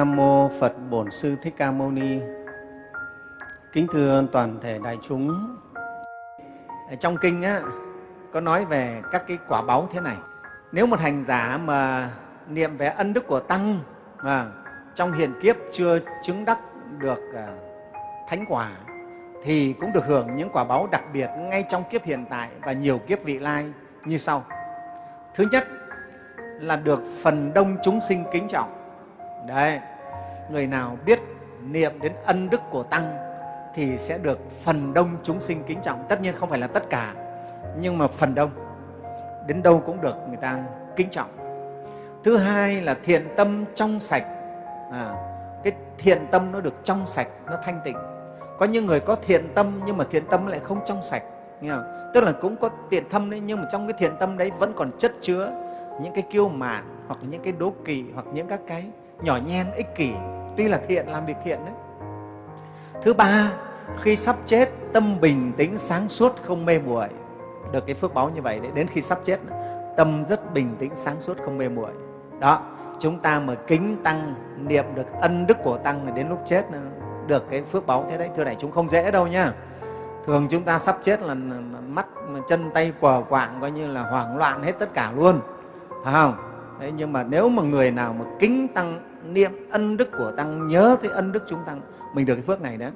Nam mô Phật Bổn Sư Thích Ca Mâu Ni. Kính thưa toàn thể đại chúng. Ở trong kinh á có nói về các cái quả báu thế này. Nếu một hành giả mà niệm về ân đức của tăng mà trong hiện kiếp chưa chứng đắc được à, thánh quả thì cũng được hưởng những quả báu đặc biệt ngay trong kiếp hiện tại và nhiều kiếp vị lai như sau. Thứ nhất là được phần đông chúng sinh kính trọng. Đấy, người nào biết niệm đến ân đức của Tăng thì sẽ được phần đông chúng sinh kính trọng. Tất nhiên không phải là tất cả, nhưng mà phần đông. Đến đâu cũng được người ta kính trọng. Thứ hai là thiện tâm trong sạch. À, cái thiện tâm nó được trong sạch, nó thanh tịnh. Có những người có thiện tâm nhưng mà thiện tâm lại không trong sạch. Nghe không? Tức là cũng có thiện tâm đấy nhưng mà trong cái thiện tâm đấy vẫn còn chất chứa những cái kiêu mạn hoặc những cái đố kỵ hoặc những các cái nhỏ nhen ích kỷ tuy là thiện làm việc thiện đấy. Thứ ba khi sắp chết tâm bình tĩnh sáng suốt không mê muội. Được cái phước báo như vậy đấy đến khi sắp chết tâm rất bình tĩnh sáng suốt không mê muội. Đó chúng ta mà kính tăng niệm được ân đức của tăng thì đến lúc chết được cái phước báo thế đấy. Thưa đại chúng không dễ đâu nhá. Thường chúng ta sắp chết là mắt chân tay quờ quạng coi như là hoảng loạn hết tất cả luôn. Phải không? Đấy, nhưng mà nếu mà người nào mà kính tăng niệm ân đức của tăng nhớ tới ân đức chúng tăng mình được cái phước này đấy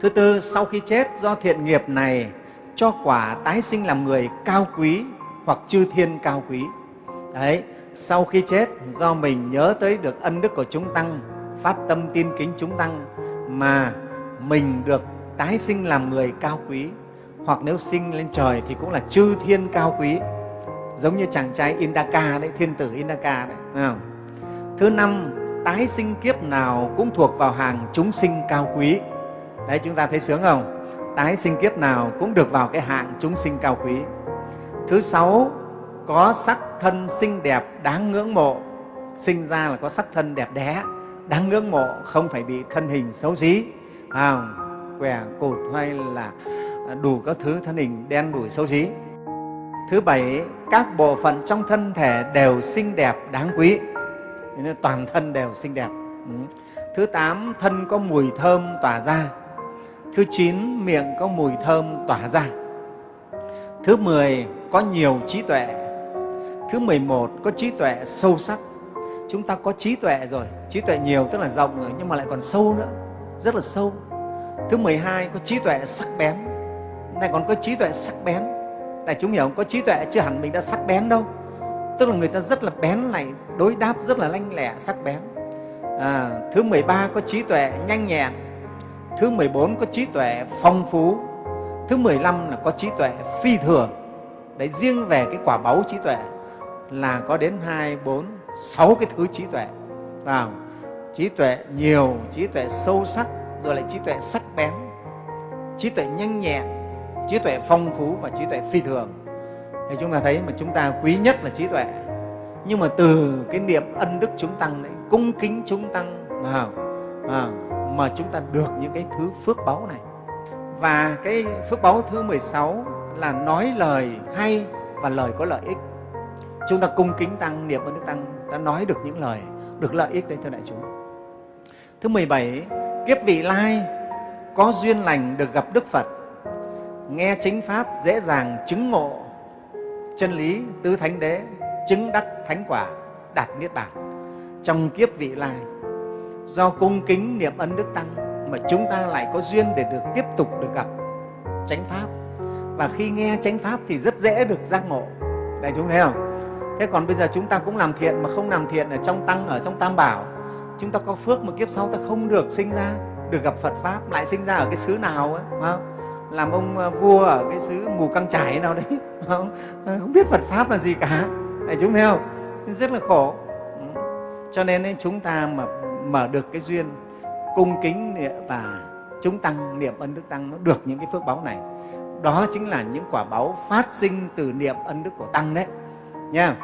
thứ tư sau khi chết do thiện nghiệp này cho quả tái sinh làm người cao quý hoặc chư thiên cao quý đấy sau khi chết do mình nhớ tới được ân đức của chúng tăng phát tâm tin kính chúng tăng mà mình được tái sinh làm người cao quý hoặc nếu sinh lên trời thì cũng là chư thiên cao quý giống như chàng trai Indaka đấy, thiên tử Indaka đấy. Phải không? Thứ năm, tái sinh kiếp nào cũng thuộc vào hàng chúng sinh cao quý. Đấy, chúng ta thấy sướng không? Tái sinh kiếp nào cũng được vào cái hạng chúng sinh cao quý. Thứ sáu, có sắc thân xinh đẹp đáng ngưỡng mộ. Sinh ra là có sắc thân đẹp đẽ, đáng ngưỡng mộ, không phải bị thân hình xấu xí, à, què cột hay là đủ các thứ thân hình đen đủi xấu xí Thứ bảy, các bộ phận trong thân thể đều xinh đẹp, đáng quý. Nên toàn thân đều xinh đẹp. Ừ. Thứ tám, thân có mùi thơm tỏa ra. Thứ chín, miệng có mùi thơm tỏa ra. Thứ mười, có nhiều trí tuệ. Thứ mười một, có trí tuệ sâu sắc. Chúng ta có trí tuệ rồi, trí tuệ nhiều tức là rộng rồi nhưng mà lại còn sâu nữa, rất là sâu. Thứ mười hai, có trí tuệ sắc bén. Này còn có trí tuệ sắc bén này chúng hiểu không có trí tuệ chưa hẳn mình đã sắc bén đâu tức là người ta rất là bén này đối đáp rất là lanh lẹ sắc bén. À, thứ 13 có trí tuệ nhanh nhẹn. Thứ 14 có trí tuệ phong phú. Thứ 15 là có trí tuệ phi thường. Đấy riêng về cái quả báu trí tuệ là có đến hai bốn sáu cái thứ trí tuệ. Vào trí tuệ nhiều trí tuệ sâu sắc rồi lại trí tuệ sắc bén. Trí tuệ nhanh nhẹn trí tuệ phong phú và trí tuệ phi thường thì chúng ta thấy mà chúng ta quý nhất là trí tuệ. Nhưng mà từ cái niệm ân đức chúng tăng đấy cung kính chúng tăng mà, à, mà chúng ta được những cái thứ phước báu này. Và cái phước báu thứ 16 là nói lời hay và lời có lợi ích. Chúng ta cung kính tăng niệm ân đức tăng ta nói được những lời được lợi ích đấy thưa đại chúng. Thứ 17 kiếp vị lai có duyên lành được gặp đức phật. Nghe chính pháp dễ dàng chứng ngộ chân lý tứ thánh đế, chứng đắc thánh quả, đạt niết bàn. Trong kiếp vị lai, do cung kính niệm ân đức tăng mà chúng ta lại có duyên để được tiếp tục được gặp chánh pháp. Và khi nghe chánh pháp thì rất dễ được giác ngộ. Đại chúng thấy không? Thế còn bây giờ chúng ta cũng làm thiện mà không làm thiện ở trong tăng, ở trong tam bảo. Chúng ta có phước mà kiếp sau ta không được sinh ra, được gặp phật pháp, lại sinh ra ở cái xứ nào ấy không? Làm ông ờ, vua ở cái xứ mù căng trải nào đấy. Không, ờ, không biết Phật pháp là gì cả. Này chúng thấy không? Rất là khổ. Ừ. Cho nên chúng ta mà mở được cái duyên cung kính và chúng tăng niệm ân đức tăng nó được những cái phước báu này. Đó chính là những quả báu phát sinh từ niệm ân đức của tăng đấy. Nha.